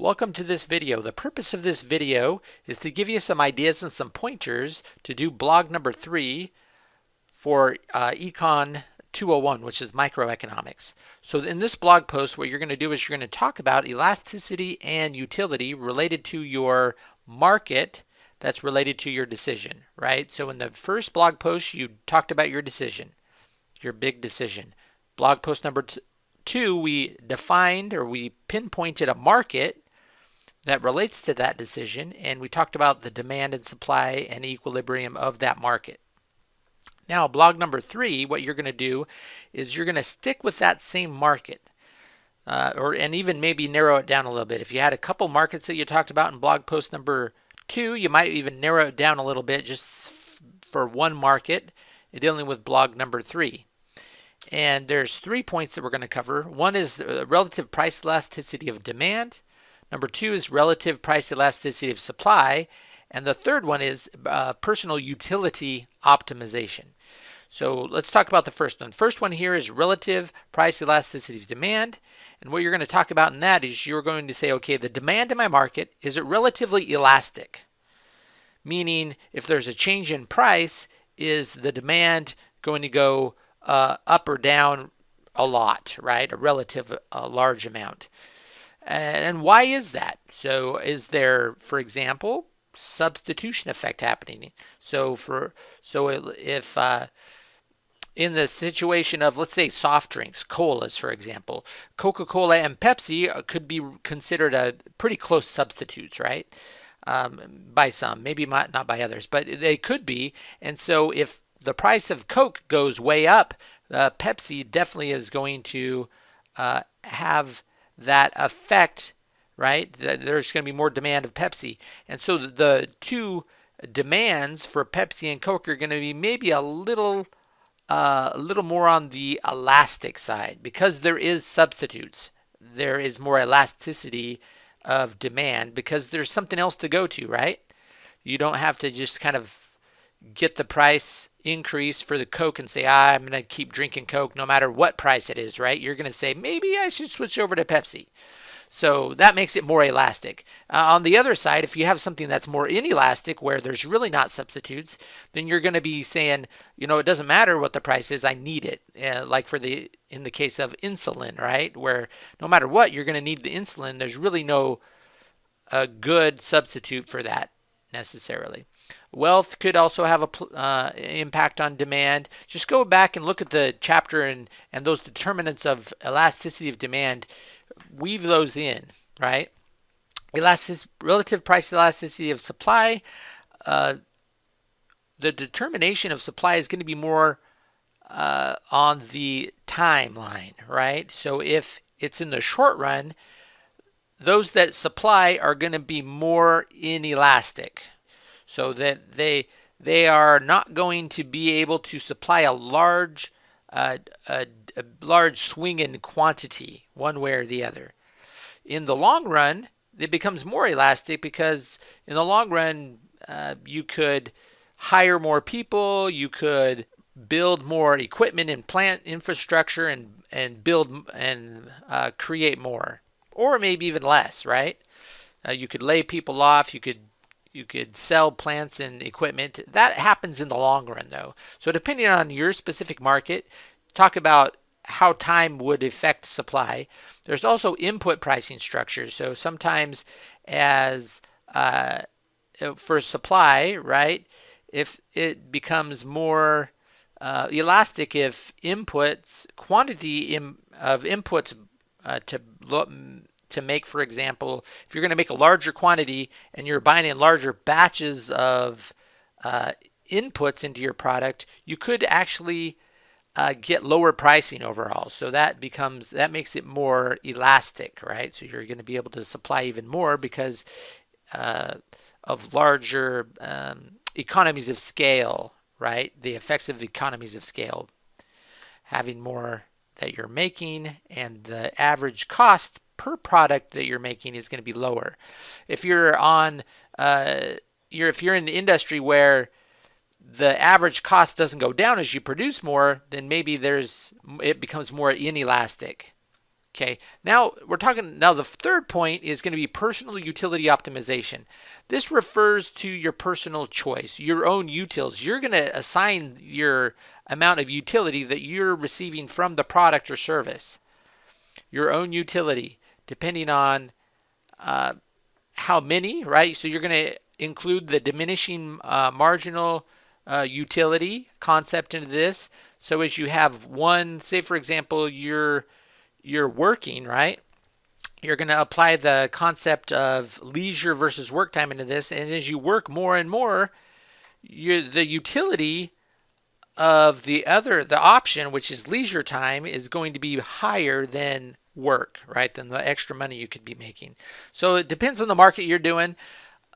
Welcome to this video. The purpose of this video is to give you some ideas and some pointers to do blog number three for uh, Econ 201, which is microeconomics. So in this blog post, what you're going to do is you're going to talk about elasticity and utility related to your market that's related to your decision, right? So in the first blog post, you talked about your decision, your big decision. Blog post number two, we defined or we pinpointed a market that relates to that decision, and we talked about the demand and supply and equilibrium of that market. Now, blog number three, what you're going to do is you're going to stick with that same market. Uh, or and even maybe narrow it down a little bit. If you had a couple markets that you talked about in blog post number two, you might even narrow it down a little bit just for one market, dealing with blog number three. And there's three points that we're going to cover. One is relative price elasticity of demand. Number two is relative price elasticity of supply. And the third one is uh, personal utility optimization. So let's talk about the first one. First one here is relative price elasticity of demand. And what you're going to talk about in that is you're going to say, okay, the demand in my market, is it relatively elastic? Meaning if there's a change in price, is the demand going to go uh, up or down a lot, right? A relative, large amount. And why is that? So is there, for example, substitution effect happening? So for so if uh, in the situation of let's say soft drinks, colas, for example, Coca-Cola and Pepsi uh, could be considered a pretty close substitutes, right? Um, by some, maybe not by others, but they could be. And so if the price of Coke goes way up, uh, Pepsi definitely is going to uh, have that affect, right? There's going to be more demand of Pepsi. And so the two demands for Pepsi and Coke are going to be maybe a little uh, a little more on the elastic side because there is substitutes. There is more elasticity of demand because there's something else to go to, right? You don't have to just kind of get the price increase for the Coke and say, ah, I'm going to keep drinking Coke no matter what price it is, right? You're going to say, maybe I should switch over to Pepsi. So that makes it more elastic. Uh, on the other side, if you have something that's more inelastic where there's really not substitutes, then you're going to be saying, you know, it doesn't matter what the price is, I need it. Uh, like for the in the case of insulin, right? Where no matter what, you're going to need the insulin. There's really no a good substitute for that necessarily. Wealth could also have a uh, impact on demand. Just go back and look at the chapter and, and those determinants of elasticity of demand. Weave those in, right? Elastic, relative price elasticity of supply. Uh, the determination of supply is going to be more uh, on the timeline, right? So if it's in the short run, those that supply are going to be more inelastic, so that they they are not going to be able to supply a large uh, a, a large swing in quantity one way or the other. In the long run, it becomes more elastic because in the long run uh, you could hire more people, you could build more equipment and plant infrastructure and and build and uh, create more, or maybe even less, right? Uh, you could lay people off, you could you could sell plants and equipment. That happens in the long run though. So depending on your specific market, talk about how time would affect supply. There's also input pricing structures. So sometimes as uh, for supply, right, if it becomes more uh, elastic if inputs, quantity in, of inputs uh, to to make, for example, if you're going to make a larger quantity and you're buying in larger batches of uh, inputs into your product, you could actually uh, get lower pricing overall. So that becomes that makes it more elastic, right? So you're going to be able to supply even more because uh, of larger um, economies of scale, right? The effects of economies of scale, having more that you're making and the average cost per product that you're making is going to be lower. If you're on, uh, you're if you're in an industry where the average cost doesn't go down as you produce more, then maybe there's it becomes more inelastic. Okay, now we're talking, now the third point is going to be personal utility optimization. This refers to your personal choice, your own utils. You're going to assign your amount of utility that you're receiving from the product or service. Your own utility, depending on uh, how many, right? So you're going to include the diminishing uh, marginal uh, utility concept into this. So as you have one, say for example, you're you're working, right? You're going to apply the concept of leisure versus work time into this. And as you work more and more, you the utility of the other, the option, which is leisure time, is going to be higher than work, right? Than the extra money you could be making. So it depends on the market you're doing.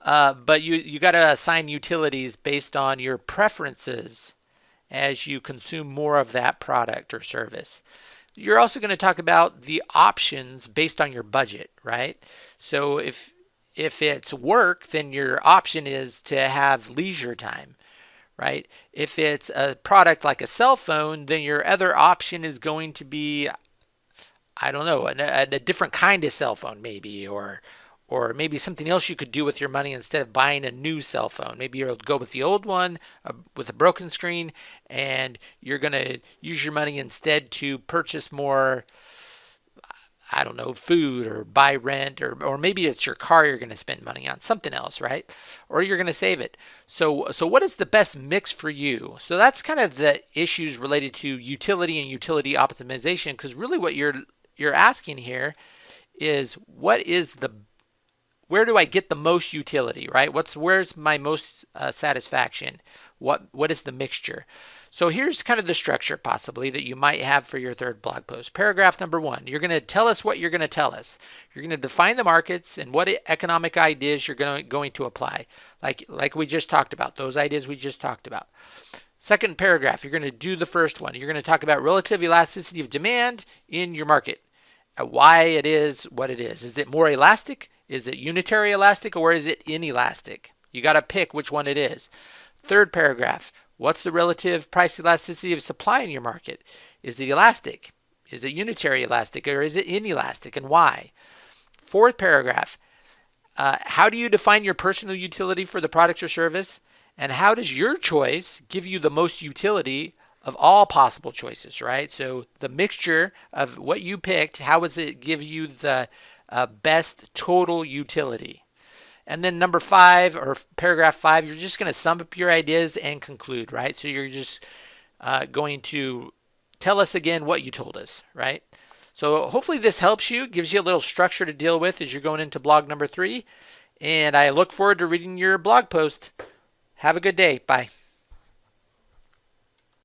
Uh, but you, you got to assign utilities based on your preferences as you consume more of that product or service. You're also going to talk about the options based on your budget, right? So if if it's work, then your option is to have leisure time, right? If it's a product like a cell phone, then your other option is going to be, I don't know, a, a different kind of cell phone, maybe, or or maybe something else you could do with your money instead of buying a new cell phone. Maybe you'll go with the old one uh, with a broken screen and you're going to use your money instead to purchase more I don't know, food or buy rent or or maybe it's your car you're going to spend money on, something else, right? Or you're going to save it. So so what is the best mix for you? So that's kind of the issues related to utility and utility optimization because really what you're you're asking here is what is the where do I get the most utility, right? What's where's my most uh, satisfaction? What what is the mixture? So here's kind of the structure possibly that you might have for your third blog post. Paragraph number one, you're going to tell us what you're going to tell us. You're going to define the markets and what economic ideas you're going to, going to apply, like like we just talked about, those ideas we just talked about. Second paragraph, you're going to do the first one. You're going to talk about relative elasticity of demand in your market, uh, why it is what it is. Is it more elastic? Is it unitary elastic or is it inelastic? You got to pick which one it is. Third paragraph, what's the relative price elasticity of supply in your market? Is it elastic? Is it unitary elastic or is it inelastic and why? Fourth paragraph, uh, how do you define your personal utility for the product or service? And how does your choice give you the most utility of all possible choices, right? So the mixture of what you picked, how does it give you the uh, best total utility. And then number five or paragraph five, you're just going to sum up your ideas and conclude, right? So you're just uh, going to tell us again what you told us, right? So hopefully this helps you, gives you a little structure to deal with as you're going into blog number three. And I look forward to reading your blog post. Have a good day. Bye.